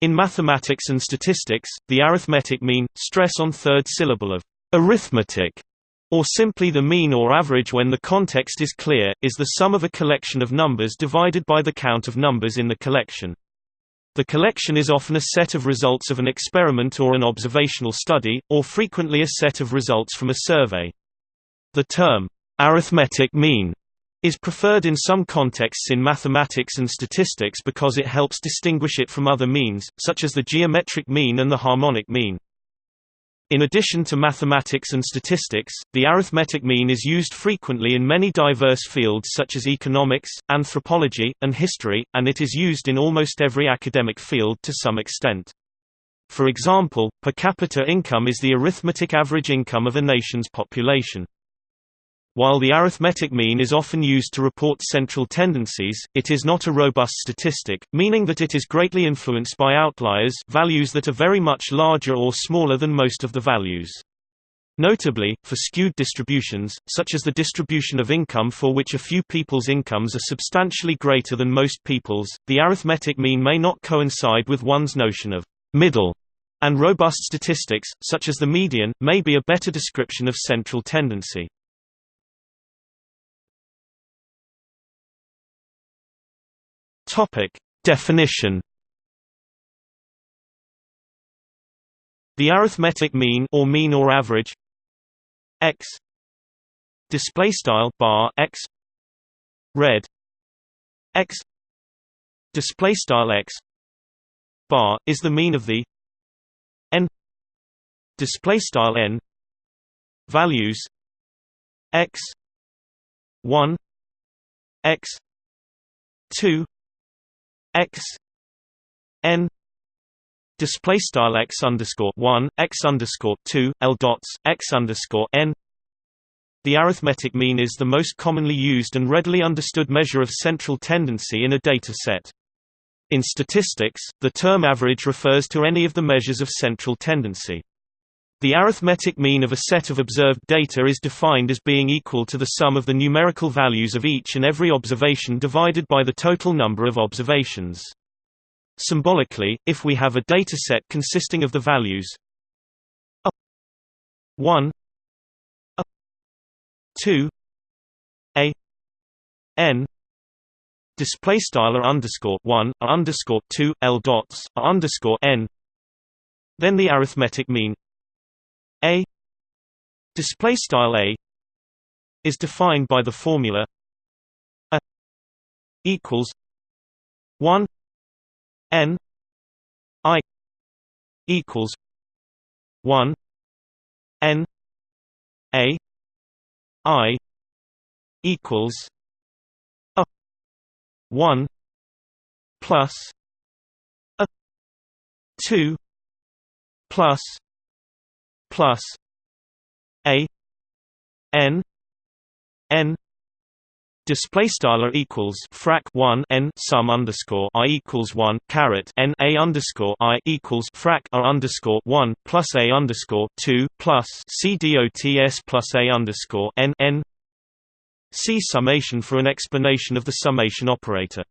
In mathematics and statistics, the arithmetic mean, stress on third syllable of arithmetic, or simply the mean or average when the context is clear, is the sum of a collection of numbers divided by the count of numbers in the collection. The collection is often a set of results of an experiment or an observational study, or frequently a set of results from a survey. The term, arithmetic mean, is preferred in some contexts in mathematics and statistics because it helps distinguish it from other means, such as the geometric mean and the harmonic mean. In addition to mathematics and statistics, the arithmetic mean is used frequently in many diverse fields such as economics, anthropology, and history, and it is used in almost every academic field to some extent. For example, per capita income is the arithmetic average income of a nation's population. While the arithmetic mean is often used to report central tendencies, it is not a robust statistic, meaning that it is greatly influenced by outliers values that are very much larger or smaller than most of the values. Notably, for skewed distributions, such as the distribution of income for which a few people's incomes are substantially greater than most people's, the arithmetic mean may not coincide with one's notion of middle, and robust statistics, such as the median, may be a better description of central tendency. Topic definition. The arithmetic mean or mean or average x display style bar x red x display style x bar is the mean of the n display style n values x 1 x 2 x n display style x underscore one x underscore two l dots x underscore n. The arithmetic mean is the most commonly used and readily understood measure of central tendency in a data set. In statistics, the term average refers to any of the measures of central tendency. The arithmetic mean of a set of observed data is defined as being equal to the sum of the numerical values of each and every observation divided by the total number of observations. Symbolically, if we have a dataset consisting of the values a 1 a 2 a n display style underscore 1 underscore 2 l dots underscore n then the arithmetic mean a display style a is defined by the formula a equals 1 n i equals 1 n a i equals a 1 plus a 2 plus plus a n n display style equals frac 1 n sum underscore i equals 1 caret n a underscore i equals frac r underscore 1 plus a underscore 2 plus c dots plus a underscore n summation for an explanation of the summation operator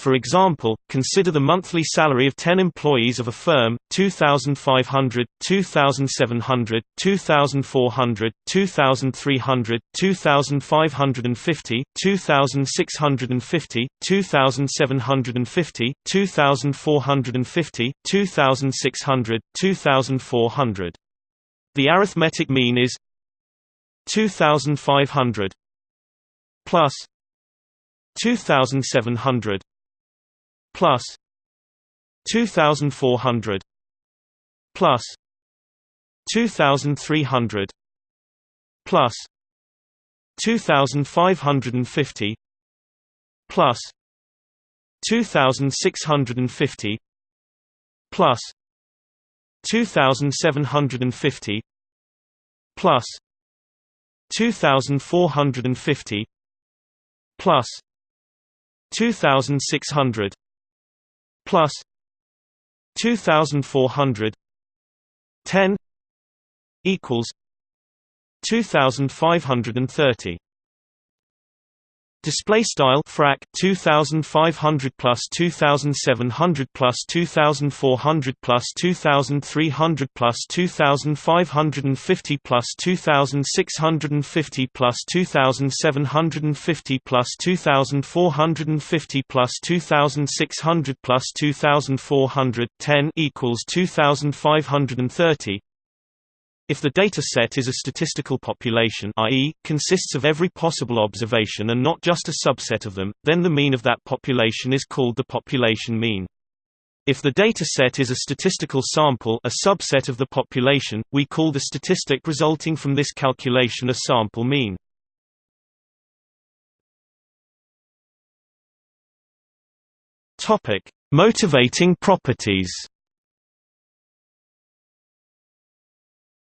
for example, consider the monthly salary of 10 employees of a firm, 2,500, 2,700, 2,400, 2,300, 2,550, 2,650, 2,750, 2,450, 2,600, 2,400. The arithmetic mean is 2,500 plus 2,700 plus 2400 plus 2300 plus 2550 plus 2650 plus 2750 plus 2450 plus 2600 plus 2400 10 equals 2530 Display style frac 2500 plus 2700 plus 2400 plus 2300 plus 2550 plus 2650 plus 2750 plus 2450 plus 2600 plus 2400 10 equals 2530 if the data set is a statistical population i.e., consists of every possible observation and not just a subset of them, then the mean of that population is called the population mean. If the data set is a statistical sample a subset of the population, we call the statistic resulting from this calculation a sample mean. Motivating properties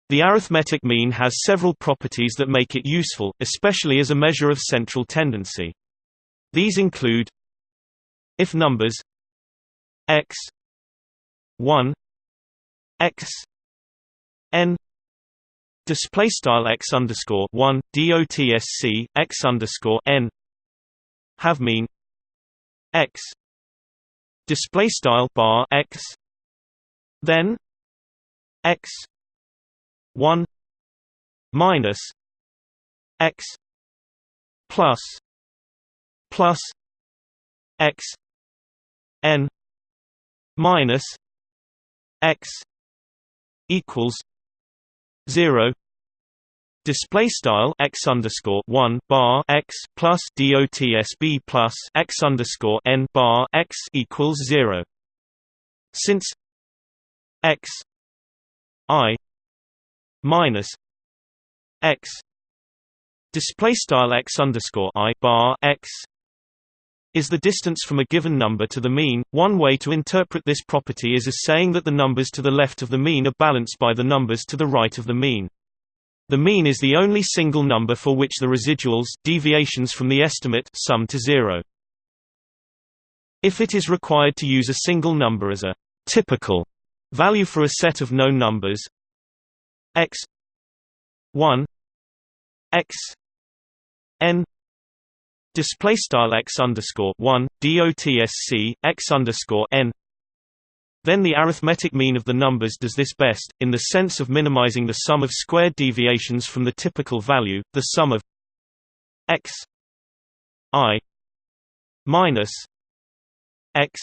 The arithmetic mean has several properties that make it useful, especially as a measure of central tendency. These include if numbers x 1 x n display style x underscore 1 dotsc x underscore n have mean x display style bar x then x 1 minus x plus plus x n minus x equals 0 Display style x underscore one bar x plus dotsb plus x underscore n bar x equals zero. Since x i minus x display style x underscore i bar x is the distance from a given number to the mean. One way to interpret this property is as saying that the numbers to the left of the mean are balanced by the numbers to the right of the mean. The mean is the only single number for which the residuals deviations from the estimate sum to zero. If it is required to use a single number as a typical value for a set of known numbers, x 1 x n display style x underscore 1 dotsc x underscore n. Then the arithmetic mean of the numbers does this best, in the sense of minimizing the sum of squared deviations from the typical value, the sum of x i minus x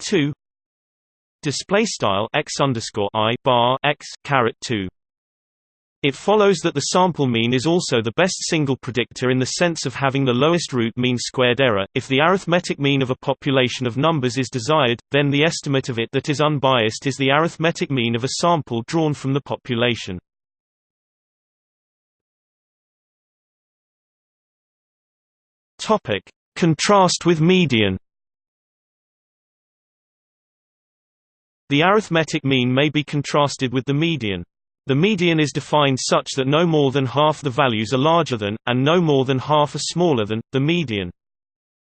2 display style x underscore i bar x caret 2 it follows that the sample mean is also the best single predictor in the sense of having the lowest root mean squared error. If the arithmetic mean of a population of numbers is desired, then the estimate of it that is unbiased is the arithmetic mean of a sample drawn from the population. Topic: Contrast with median. The arithmetic mean may be contrasted with the median. The median is defined such that no more than half the values are larger than, and no more than half are smaller than, the median.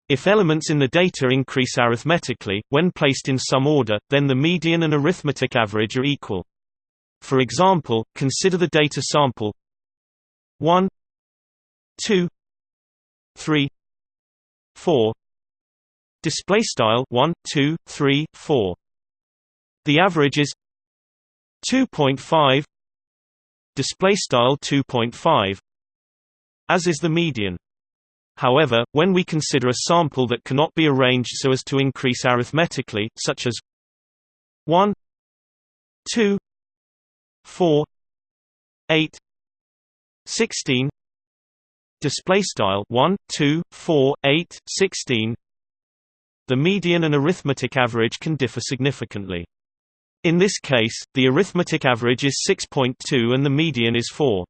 If elements in the data increase arithmetically, when placed in some order, then the median and arithmetic average are equal. For example, consider the data sample 1 2 3 4 display style 1 2 3 4 the average is 2.5 display style 2.5 as is the median. However when we consider a sample that cannot be arranged so as to increase arithmetically such as 1 2 4 8 16 display style 1 2 4 8 16 the median and arithmetic average can differ significantly in this case, the arithmetic average is 6.2 and the median is 4.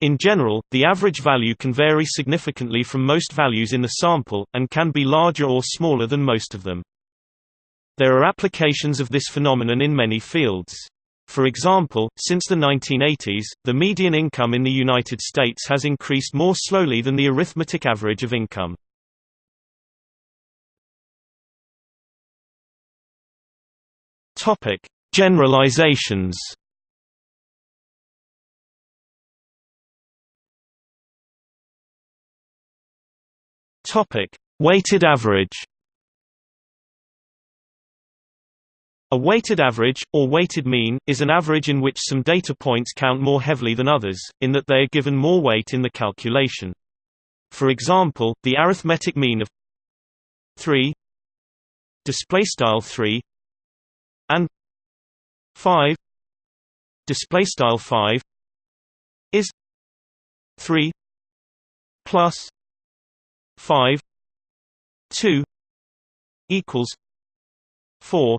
In general, the average value can vary significantly from most values in the sample, and can be larger or smaller than most of them. There are applications of this phenomenon in many fields. For example, since the 1980s, the median income in the United States has increased more slowly than the arithmetic average of income. Topic: Generalizations Topic: Weighted average. A weighted average, or weighted mean, is an average in which some data points count more heavily than others, in that they are given more weight in the calculation. For example, the arithmetic mean of 3 display style 3 and 5 display style 5 is 3 plus 5 2 equals 4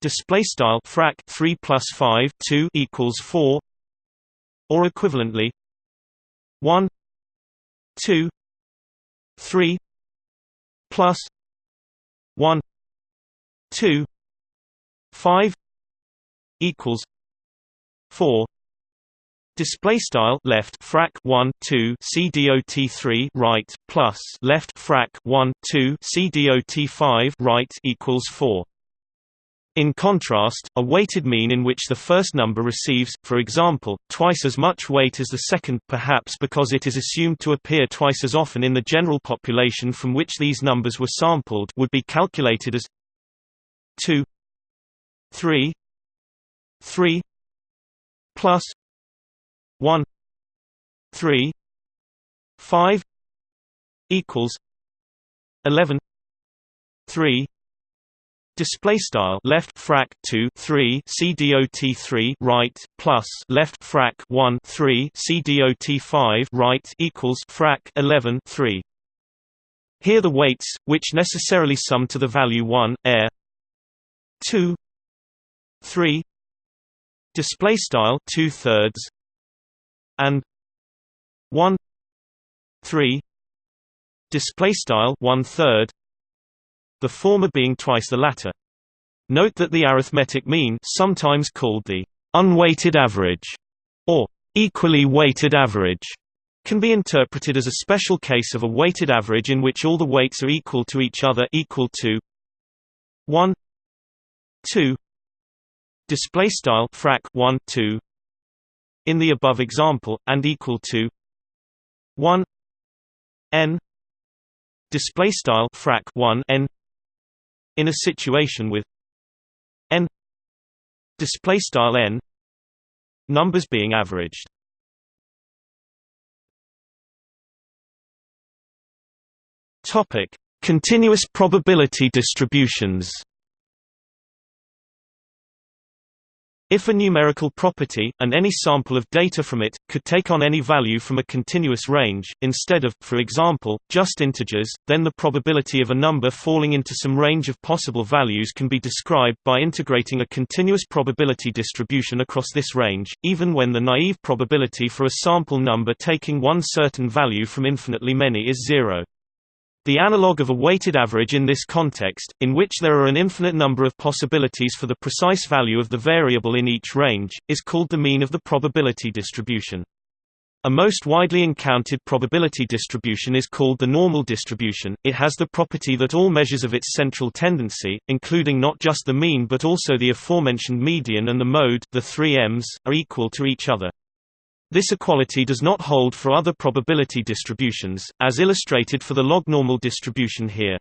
display style frac 3 plus 5 2 equals 4 or equivalently 1 2 3 plus 1 2 5 equals 4 Display style left frac 1 2 c dot 3 right plus left frac 1 2 c dot 5 right equals 4. In contrast, a weighted mean in which the first number receives, for example, twice as much weight as the second perhaps because it is assumed to appear twice as often in the general population from which these numbers were sampled would be calculated as 2 3 3 plus 1 3 5 equals 11 3 display style left frac 2 3 c dot 3 right plus left frac 1 3 c dot 5 right equals frac 11 3 here the weights which necessarily sum to the value 1 air 2 3 display style 2 thirds and 1 3 display style 1 third the former being twice the latter. Note that the arithmetic mean sometimes called the unweighted average or equally weighted average can be interpreted as a special case of a weighted average in which all the weights are equal to each other equal to 1 2 display style frac 1 2 in the above example, and equal to 1 n display style frac 1 n in a situation with n display style n numbers being averaged. Topic continuous probability distributions If a numerical property, and any sample of data from it, could take on any value from a continuous range, instead of, for example, just integers, then the probability of a number falling into some range of possible values can be described by integrating a continuous probability distribution across this range, even when the naive probability for a sample number taking one certain value from infinitely many is zero. The analog of a weighted average in this context, in which there are an infinite number of possibilities for the precise value of the variable in each range, is called the mean of the probability distribution. A most widely encountered probability distribution is called the normal distribution. It has the property that all measures of its central tendency, including not just the mean but also the aforementioned median and the mode, the three M's, are equal to each other. This equality does not hold for other probability distributions, as illustrated for the log-normal distribution here.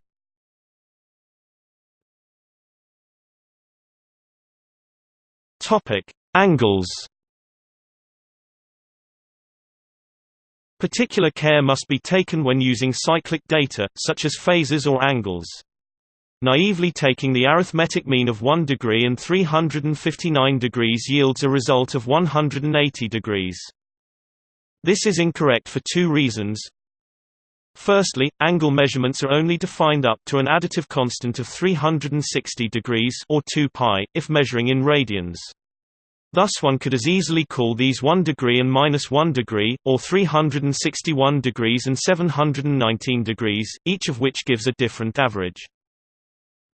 Topic: Angles. Particular care must be taken when using cyclic data, such as phases or angles. Naively taking the arithmetic mean of 1 degree and 359 degrees yields a result of 180 degrees. This is incorrect for two reasons. Firstly, angle measurements are only defined up to an additive constant of 360 degrees or 2 pi, if measuring in radians. Thus one could as easily call these 1 degree and minus 1 degree, or 361 degrees and 719 degrees, each of which gives a different average.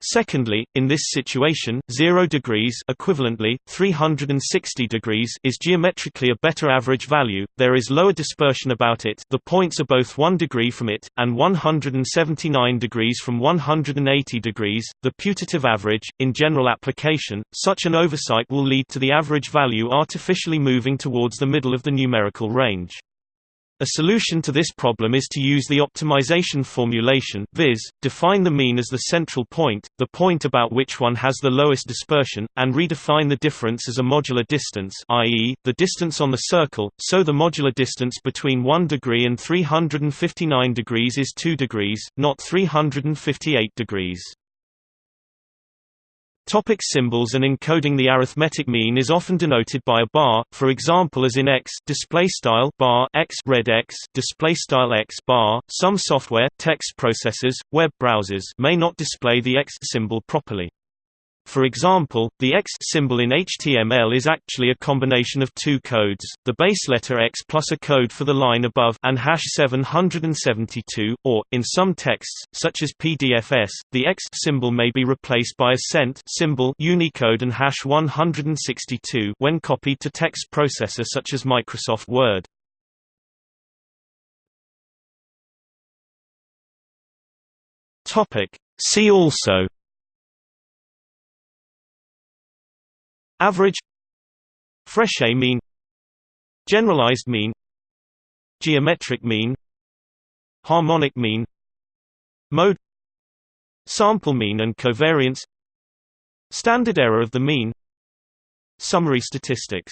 Secondly, in this situation, 0 degrees equivalently, 360 degrees is geometrically a better average value, there is lower dispersion about it the points are both 1 degree from it, and 179 degrees from 180 degrees, the putative average. In general application, such an oversight will lead to the average value artificially moving towards the middle of the numerical range. A solution to this problem is to use the optimization formulation viz. define the mean as the central point, the point about which one has the lowest dispersion, and redefine the difference as a modular distance i.e., the distance on the circle, so the modular distance between 1 degree and 359 degrees is 2 degrees, not 358 degrees. Topic symbols and encoding The arithmetic mean is often denoted by a bar, for example as in x display style bar x red x display style x bar. Some software, text processors, web browsers may not display the x symbol properly. For example, the X symbol in HTML is actually a combination of two codes, the base letter X plus a code for the line above and hash 772, or, in some texts, such as PDFS, the X symbol may be replaced by a cent symbol Unicode and hash 162 when copied to text processor such as Microsoft Word. See also Average. Frechet mean. Generalized mean. Geometric mean. Harmonic mean. Mode. Sample mean and covariance. Standard error of the mean. Summary statistics